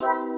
you